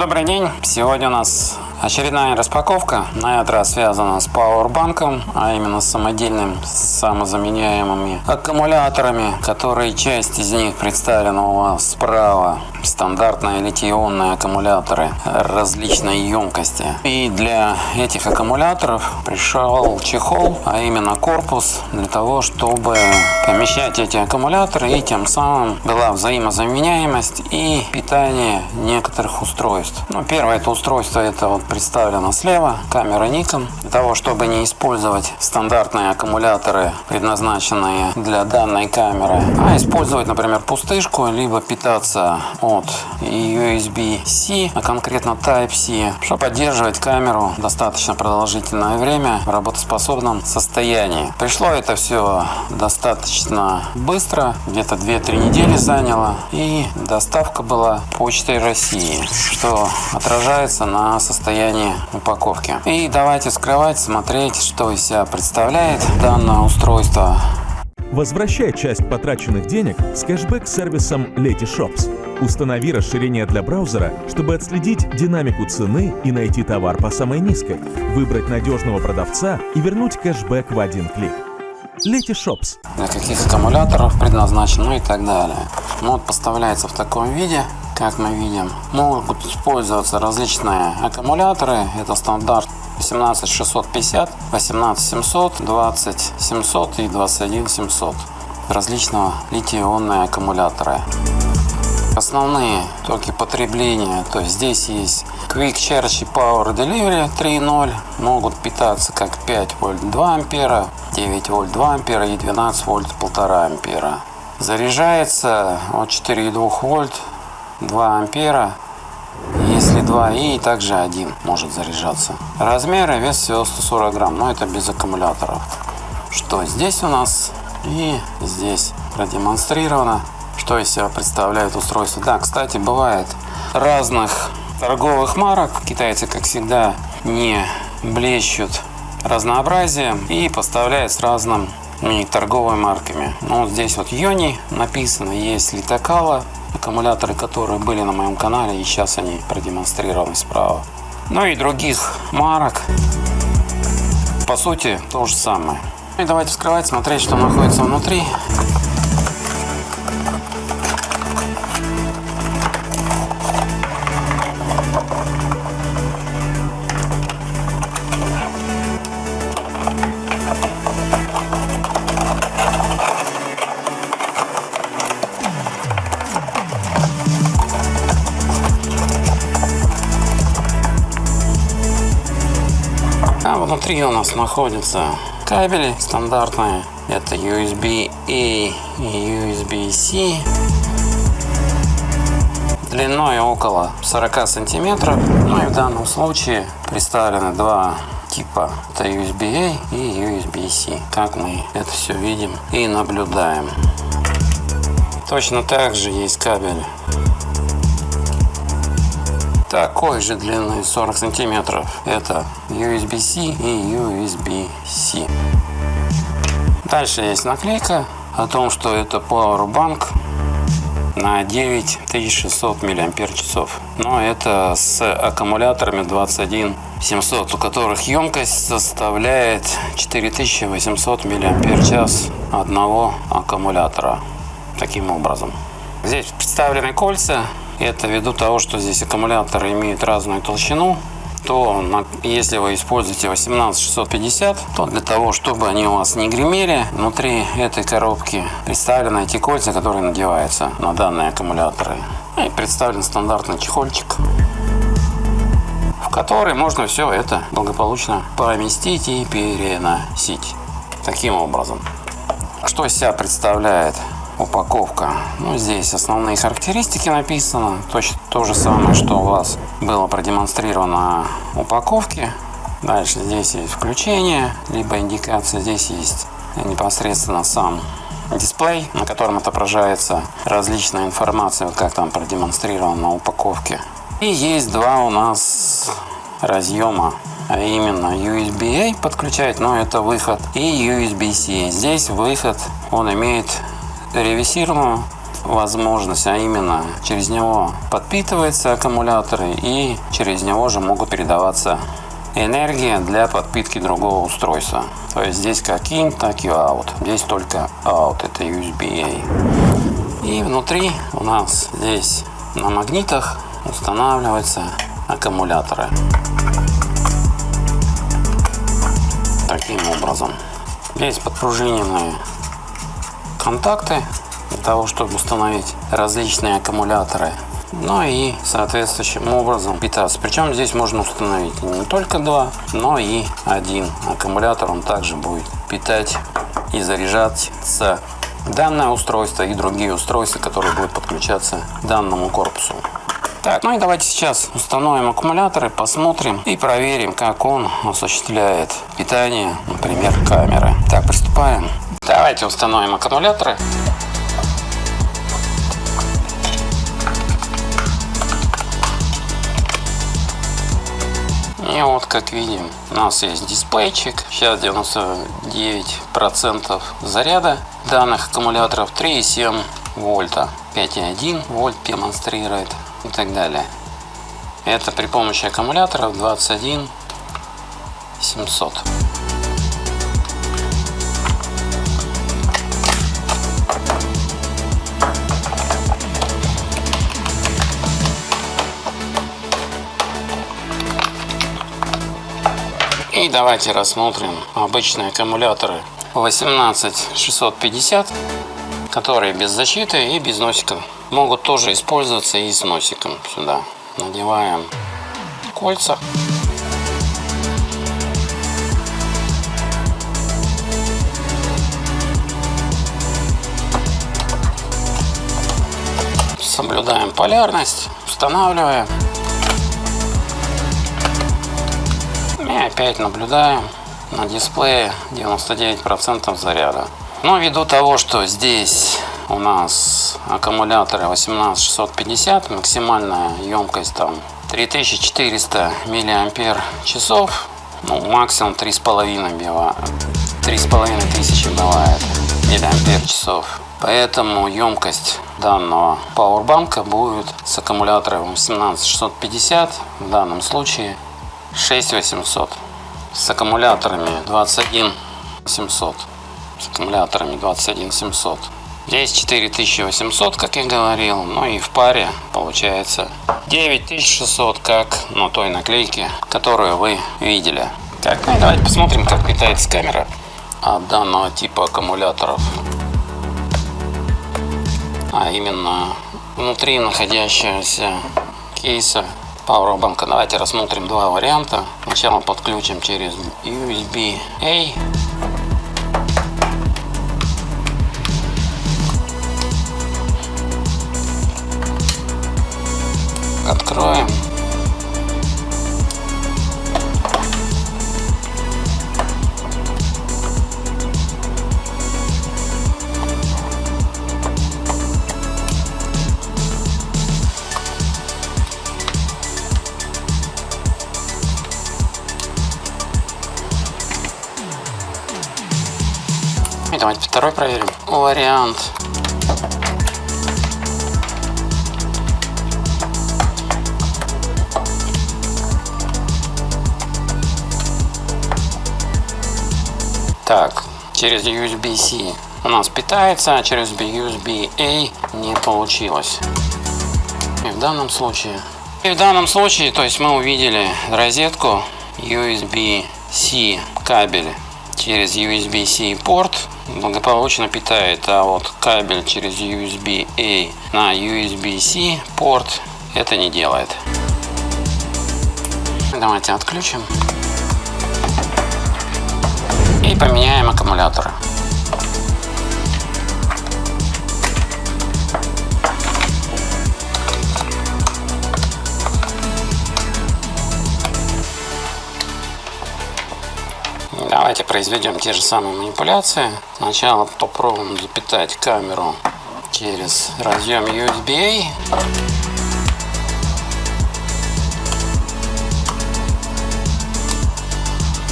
добрый день! Сегодня у нас очередная распаковка. На этот раз связана с пауэрбанком, а именно с самодельным самозаменяемыми аккумуляторами, которые часть из них представлена у вас справа. Стандартные литий-ионные аккумуляторы различной емкости. И для этих аккумуляторов пришел чехол, а именно корпус, для того, чтобы помещать эти аккумуляторы и тем самым была взаимозаменяемость и питание некоторых устройств. Ну, первое это устройство это вот представлено слева, камера Nikon. Для того, чтобы не использовать стандартные аккумуляторы, предназначенные для данной камеры, а использовать, например, пустышку, либо питаться от USB-C, а конкретно Type-C, чтобы поддерживать камеру достаточно продолжительное время в работоспособном состоянии. Пришло это все достаточно быстро, где-то 2-3 недели заняло, и доставка была почтой России, что отражается на состоянии упаковки. И давайте скрывать, смотреть, что из себя представляет данное устройство. Возвращай часть потраченных денег с кэшбэк-сервисом Letyshops. Установи расширение для браузера, чтобы отследить динамику цены и найти товар по самой низкой, выбрать надежного продавца и вернуть кэшбэк в один клик. Letyshops. Для каких аккумуляторов предназначен, ну и так далее. Ну вот поставляется в таком виде как мы видим. Могут использоваться различные аккумуляторы. Это стандарт 18650, 18700, 20700 и 21700. Различного литий-ионные аккумуляторы. Основные токи потребления, то есть здесь есть Quick Charge и Power Delivery 3.0, могут питаться как 5 вольт 2 ампера, 9 вольт 2 ампера и 12 вольт 1,5 ампера. Заряжается от 4,2 вольт 2 ампера. Если 2 и также 1 может заряжаться. Размеры вес всего 140 грамм, но это без аккумуляторов. Что здесь у нас и здесь продемонстрировано, что из себя представляет устройство. Да, кстати, бывает разных торговых марок. Китайцы, как всегда, не блещут разнообразием и поставляют с разным торговыми марками. Ну, вот здесь вот Йони написано, есть Литакала, аккумуляторы, которые были на моем канале, и сейчас они продемонстрированы справа. Ну и других марок. По сути, то же самое. И давайте вскрывать, смотреть, что находится внутри. Внутри у нас находятся кабели стандартные. Это USB-A и USB-C. Длиной около 40 сантиметров. Ну и в данном случае представлены два типа. Это USB-A и USB-C. Как мы это все видим и наблюдаем. Точно так же есть кабель такой же длины 40 сантиметров. Это USB-C и USB-C. Дальше есть наклейка о том, что это Powerbank на 9600 мАч. Но это с аккумуляторами 21700, у которых емкость составляет 4800 мАч одного аккумулятора. Таким образом. Здесь представлены кольца это ввиду того, что здесь аккумуляторы имеют разную толщину, то если вы используете 18650, то для того, чтобы они у вас не гремели, внутри этой коробки представлены эти кольца, которые надеваются на данные аккумуляторы. И представлен стандартный чехольчик, в который можно все это благополучно поместить и переносить. Таким образом. Что из себя представляет упаковка. Ну, здесь основные характеристики написано. Точно то же самое, что у вас было продемонстрировано на упаковке. Дальше здесь есть включение, либо индикация. Здесь есть непосредственно сам дисплей, на котором отображается различная информация, как там продемонстрировано на упаковке. И есть два у нас разъема, а именно USB-A подключать, но это выход, и USB-C. Здесь выход, он имеет ревизированную возможность, а именно через него подпитываются аккумуляторы и через него же могут передаваться энергия для подпитки другого устройства. То есть здесь как in, так и out. Здесь только out, это USB-A. И внутри у нас здесь на магнитах устанавливаются аккумуляторы. Таким образом. Здесь подпружиненные контакты для того, чтобы установить различные аккумуляторы. Ну и соответствующим образом питаться. Причем здесь можно установить не только два, но и один аккумулятор. Он также будет питать и заряжаться данное устройство и другие устройства, которые будут подключаться к данному корпусу. Так, ну и давайте сейчас установим аккумуляторы, посмотрим и проверим, как он осуществляет питание, например, камеры. Так, приступаем. Давайте установим аккумуляторы. И вот как видим, у нас есть дисплейчик. Сейчас 99% заряда данных аккумуляторов 3,7 вольта. 5,1 вольт демонстрирует и так далее. Это при помощи аккумуляторов 21 700. Давайте рассмотрим обычные аккумуляторы 18650, которые без защиты и без носика. Могут тоже использоваться и с носиком сюда. Надеваем кольца. Соблюдаем полярность, устанавливаем. Опять наблюдаем на дисплее 99% заряда. Но ввиду того, что здесь у нас аккумуляторы 18650, максимальная емкость там 3400 миллиампер часов, ну, максимум 3,5 бива, 3,5 тысячи бывает миллиампер часов. Поэтому емкость данного пауэрбанка будет с аккумулятором 18650, в данном случае 6800 с аккумуляторами 21700 с аккумуляторами 21700 здесь 4800 как я говорил ну и в паре получается 9600 как на той наклейке которую вы видели. Так ну, давайте посмотрим как питается камера от данного типа аккумуляторов. А именно внутри находящегося кейса Powerbank. Давайте рассмотрим два варианта. Сначала подключим через USB-A. Откроем. Давайте второй проверим. Вариант. Так, через USB-C у нас питается, а через USB-A не получилось. И в данном случае... И в данном случае, то есть мы увидели розетку USB-C кабель через USB-C порт благополучно питает, а вот кабель через USB-A на USB-C порт это не делает. Давайте отключим и поменяем аккумуляторы. Давайте произведем те же самые манипуляции. Сначала попробуем запитать камеру через разъем USB-A.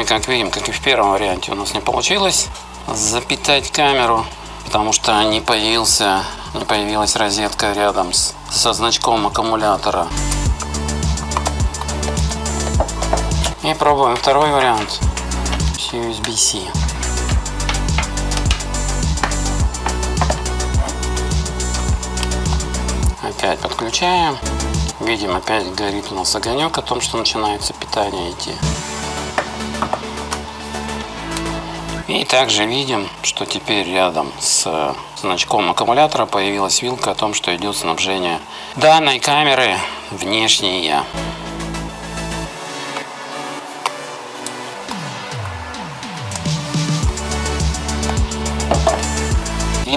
И как видим, как и в первом варианте у нас не получилось запитать камеру, потому что не появился не появилась розетка рядом с, со значком аккумулятора. И пробуем второй вариант с USB-C. Опять подключаем. Видим, опять горит у нас огонек о том, что начинается питание идти. И также видим, что теперь рядом с значком аккумулятора появилась вилка о том, что идет снабжение данной камеры внешнее.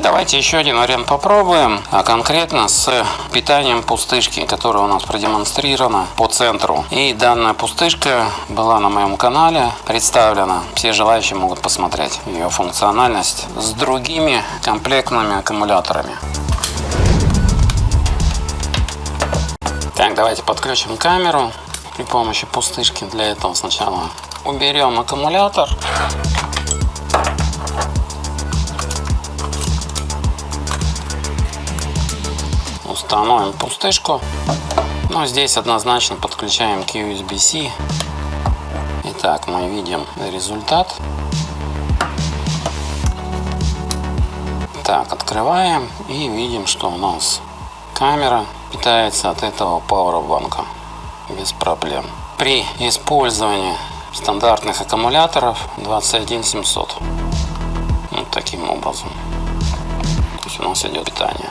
Давайте еще один вариант попробуем, а конкретно с питанием пустышки, которая у нас продемонстрирована по центру. И данная пустышка была на моем канале представлена. Все желающие могут посмотреть ее функциональность с другими комплектными аккумуляторами. Так, давайте подключим камеру при помощи пустышки. Для этого сначала уберем аккумулятор. Установим пустышку. Но здесь однозначно подключаем к USB-C. Итак, мы видим результат. Так, открываем и видим, что у нас камера питается от этого пауэрбанка без проблем. При использовании стандартных аккумуляторов 21700. Вот таким образом. То есть у нас идет питание.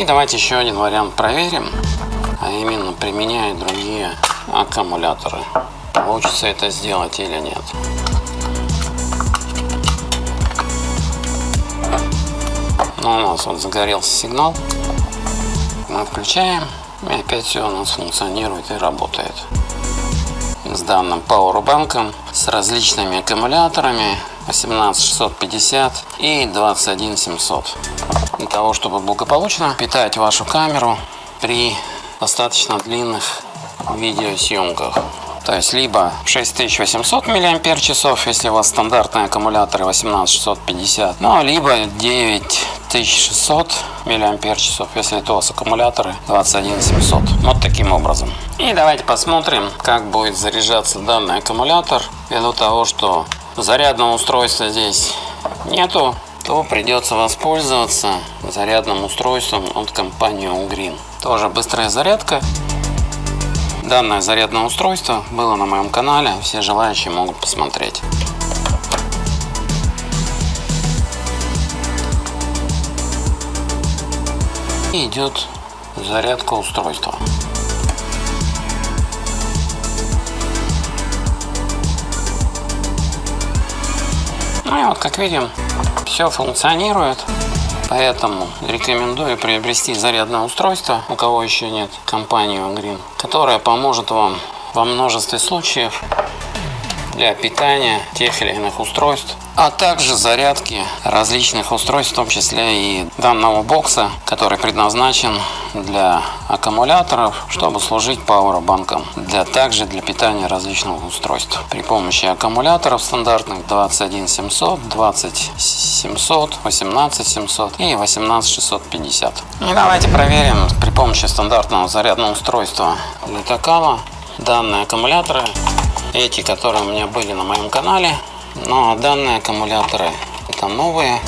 И давайте еще один вариант проверим, а именно применяя другие аккумуляторы. Получится это сделать или нет. Ну, у нас вот загорелся сигнал. Мы включаем, и опять все у нас функционирует и работает. С данным пауэрбанком, с различными аккумуляторами 18650 и 21700 для того, чтобы благополучно питать вашу камеру при достаточно длинных видеосъемках. То есть либо 6800 мАч, если у вас стандартные аккумуляторы 18650, ну, либо 9600 мАч, если это у вас аккумуляторы 21700. Вот таким образом. И давайте посмотрим, как будет заряжаться данный аккумулятор, ввиду того, что зарядного устройства здесь нету то придется воспользоваться зарядным устройством от компании Ugreen. Тоже быстрая зарядка. Данное зарядное устройство было на моем канале, все желающие могут посмотреть. И идет зарядка устройства. Ну и вот как видим, все функционирует. Поэтому рекомендую приобрести зарядное устройство, у кого еще нет, компанию Green, которая поможет вам во множестве случаев для питания тех или иных устройств, а также зарядки различных устройств, в том числе и данного бокса, который предназначен для аккумуляторов, чтобы служить пауэрбанком, для также для питания различных устройств. При помощи аккумуляторов стандартных 21700, 20700, 18700 и 18650. И давайте проверим при помощи стандартного зарядного устройства для Такала данные аккумуляторы эти, которые у меня были на моем канале. Но данные аккумуляторы это новые.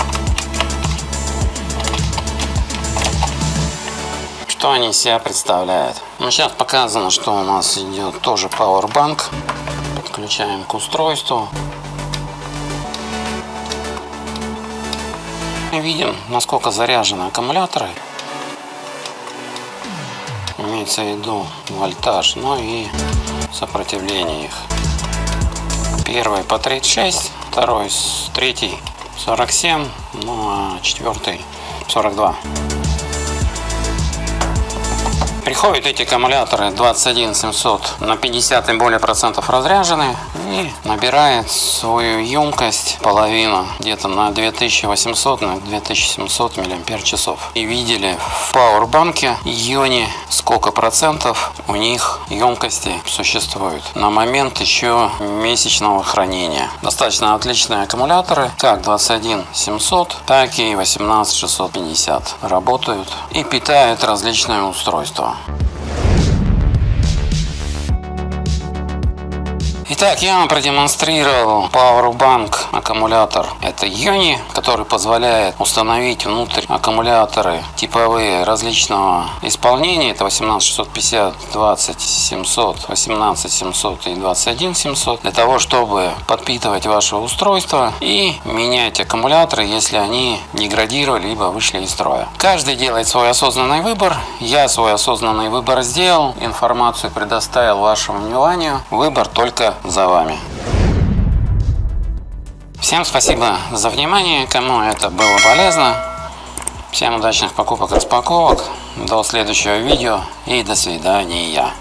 Что они из себя представляют? Ну, сейчас показано, что у нас идет тоже Powerbank. Подключаем к устройству. Видим, насколько заряжены аккумуляторы. Имеется в виду вольтаж, ну и сопротивление их. Первый по 36, второй, третий 47, ну а четвертый 42. Приходят эти аккумуляторы 21700 на 50 и более процентов разряжены. И набирает свою емкость половину, где-то на 2800 на 2700 миллиампер часов. И видели в пауэрбанке ионе сколько процентов у них емкости существует на момент еще месячного хранения. Достаточно отличные аккумуляторы, как 21700, так и 18650 работают и питают различные устройства. Итак, я вам продемонстрировал Powerbank аккумулятор. Это Юни, который позволяет установить внутрь аккумуляторы типовые различного исполнения. Это 18650, 20700, 18700 и 21700. Для того, чтобы подпитывать ваше устройство и менять аккумуляторы, если они деградировали либо вышли из строя. Каждый делает свой осознанный выбор. Я свой осознанный выбор сделал. Информацию предоставил вашему вниманию. Выбор только за вами. Всем спасибо за внимание, кому это было полезно. Всем удачных покупок, распаковок. До следующего видео и до свидания.